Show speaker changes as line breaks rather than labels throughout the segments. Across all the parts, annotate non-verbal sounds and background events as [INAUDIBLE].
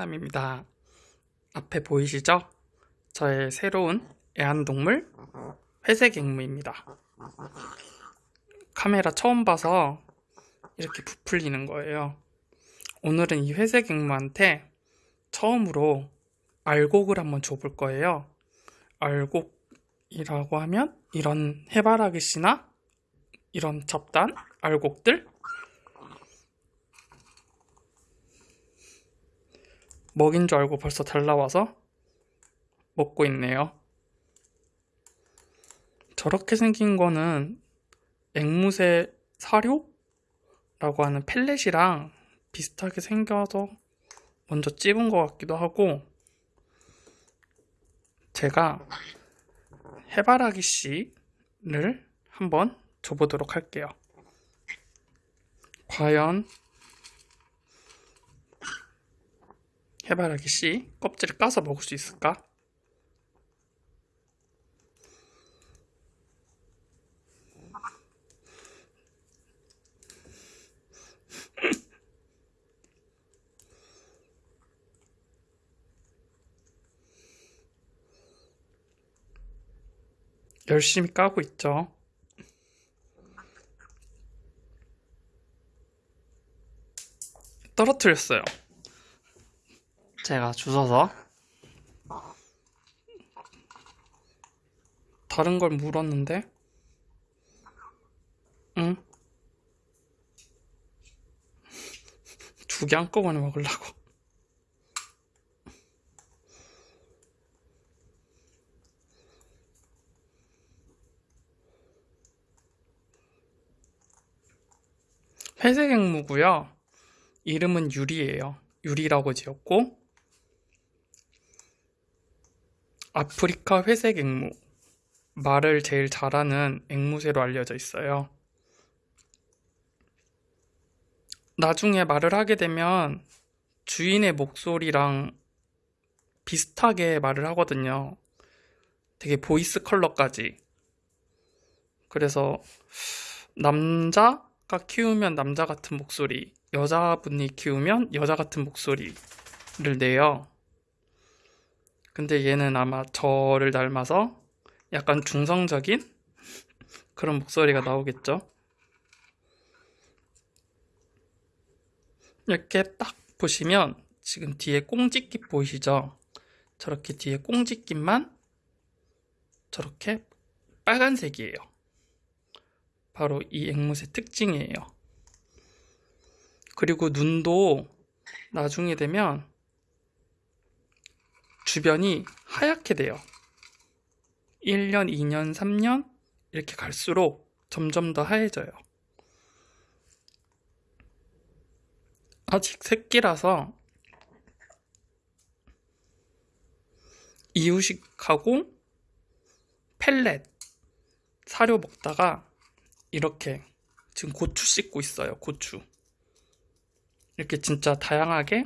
와공남입니다. 앞에 보이시죠? 저의 새로운 애완동물 회색 앵무입니다. 카메라 처음 봐서 이렇게 부풀리는 거예요. 오늘은 이 회색 앵무한테 처음으로 알곡을 한번 줘볼 거예요. 알곡이라고 하면 이런 해바라기 씨나 이런 잡단 알곡들 먹인 줄 알고 벌써 달라와서 먹고 있네요. 저렇게 생긴 거는 앵무새 사료라고 하는 펠렛이랑 비슷하게 생겨서 먼저 찝은 것 같기도 하고 제가 해바라기 씨를 한번 줘보도록 할게요. 과연 해바라기 씨 껍질을 까서 먹을 수 있을까? [LAUGHS] 열심히 까고 있죠. 떨어뜨렸어요. 제가 주워서. 다른 걸 물었는데? 응? 두 개 한꺼번에 먹으려고. 회색 앵무고요. 이름은 유리예요. 유리라고 지었고 아프리카 회색 앵무 말을 제일 잘하는 앵무새로 알려져 있어요. 나중에 말을 하게 되면 주인의 목소리랑 비슷하게 말을 하거든요. 되게 voice 컬러까지. 그래서 남자가 키우면 남자 같은 목소리, 여자분이 키우면 여자 같은 목소리를 내요. 근데 얘는 아마 저를 닮아서 약간 중성적인 [LAUGHS] 그런 목소리가 나오겠죠. 이렇게 딱 보시면 지금 뒤에 꽁지깃 보이시죠? 저렇게 뒤에 꽁지깃만 저렇게 빨간색이에요. 바로 이 앵무새 특징이에요. 그리고 눈도 나중에 되면 주변이 하얗게 돼요. 1년, 2년, 3년 이렇게 갈수록 점점 더 하얘져요. 아직 새끼라서 이유식하고 펠렛 사료 먹다가 이렇게 지금 고추 씻고 있어요. 고추. 이렇게 진짜 다양하게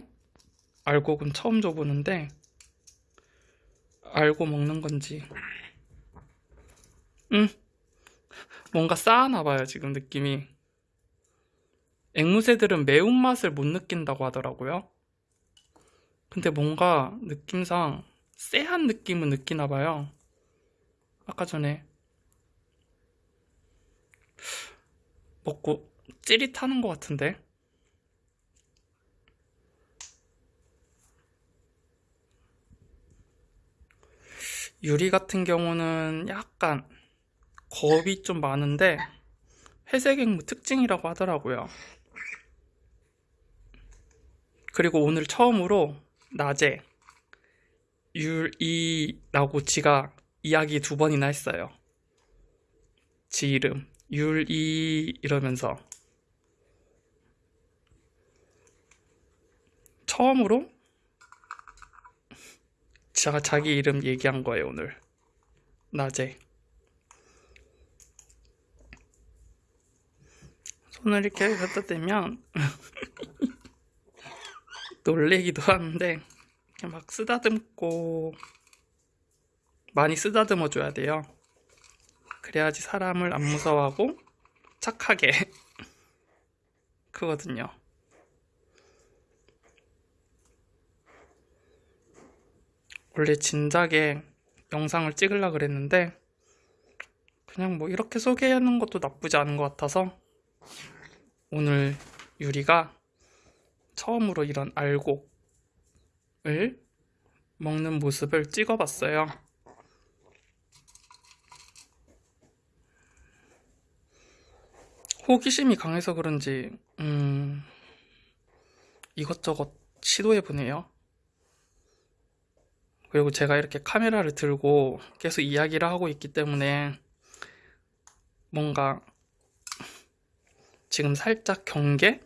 알곡은 처음 줘보는데 알고 먹는 건지. 응. 뭔가 싸하나 봐요, 지금 느낌이. 앵무새들은 매운맛을 못 느낀다고 하더라고요. 근데 뭔가 느낌상 쎄한 느낌은 느끼나 봐요. 아까 전에 먹고 찌릿하는 것 같은데. 유리 같은 경우는 약간 겁이 좀 많은데 회색 앵무 특징이라고 하더라고요. 그리고 오늘 처음으로 낮에 율이라고 지가 이야기 두 번이나 했어요. 지 이름 율이 이러면서 처음으로 제가 자기 이름 얘기한 거예요, 오늘. 낮에. 손을 이렇게 갖다 대면 [LAUGHS] 놀래기도 하는데 이렇게 막 쓰다듬고 많이 쓰다듬어 줘야 돼요. 그래야지 사람을 안 무서워하고 착하게 [LAUGHS] 크거든요. 원래 진작에 영상을 찍으려 그랬는데 그냥 뭐 이렇게 소개하는 것도 나쁘지 않은 것 같아서 오늘 유리가 처음으로 이런 알곡을 먹는 모습을 찍어봤어요. 호기심이 강해서 그런지 음, 이것저것 시도해보네요. 그리고 제가 이렇게 카메라를 들고 계속 이야기를 하고 있기 때문에 뭔가 지금 살짝 경계?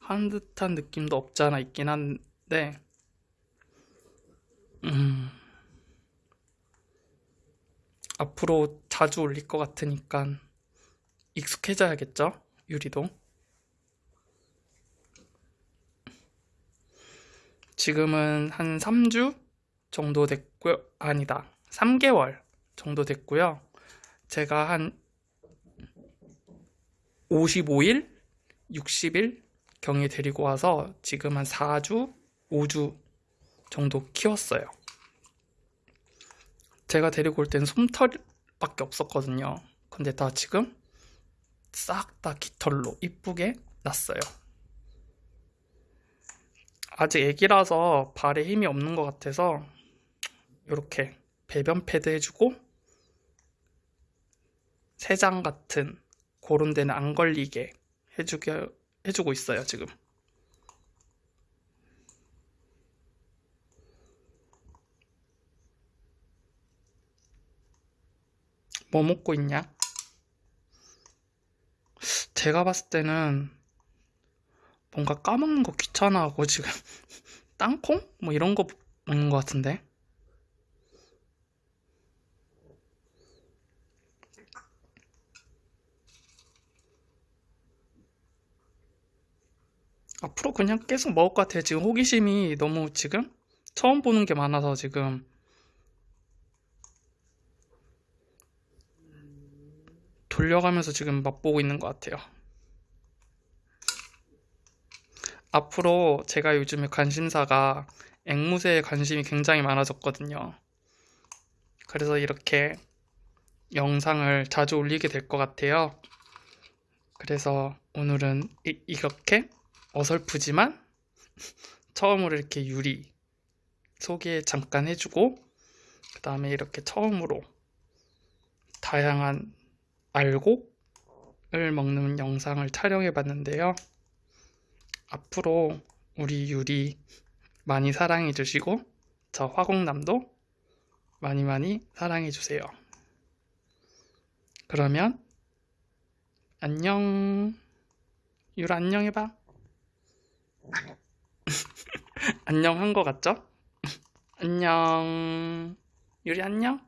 한 듯한 느낌도 없지 않아 있긴 한데, 음, 앞으로 자주 올릴 것 같으니까 익숙해져야겠죠? 유리도. 지금은 한 3주 정도 됐고요. 아니다. 3개월 정도 됐고요. 제가 한 55일, 60일 경에 데리고 와서 지금 한 4주, 5주 정도 키웠어요. 제가 데리고 올땐 솜털밖에 없었거든요. 근데 다 지금 싹 다 깃털로 이쁘게 났어요. 아직 애기라서 발에 힘이 없는 것 같아서 이렇게 배변 패드 해주고 세장 같은 그런 데는 안 걸리게 해주게 해주고 있어요 지금. 뭐 먹고 있냐? 제가 봤을 때는 뭔가 까먹는 거 귀찮아하고 지금 [LAUGHS] 땅콩? 뭐 이런 거 먹는 것 같은데? 앞으로 그냥 계속 먹을 것 같아요. 지금 호기심이 너무 지금 처음 보는 게 많아서 지금 돌려가면서 지금 맛보고 있는 것 같아요. 앞으로 제가 요즘에 관심사가 앵무새에 관심이 굉장히 많아졌거든요. 그래서 이렇게 영상을 자주 올리게 될 것 같아요. 그래서 오늘은 이, 이렇게 어설프지만 처음으로 이렇게 유리 소개 잠깐 해주고 그 다음에 이렇게 처음으로 다양한 알곡을 먹는 영상을 촬영해 봤는데요. 앞으로 우리 유리 많이 사랑해 주시고 저 화공남도 많이 많이 사랑해 주세요. 그러면 안녕 유라 안녕 해봐. [LAUGHS] 안녕 한 거 같죠? [LAUGHS] 안녕. 유리 안녕?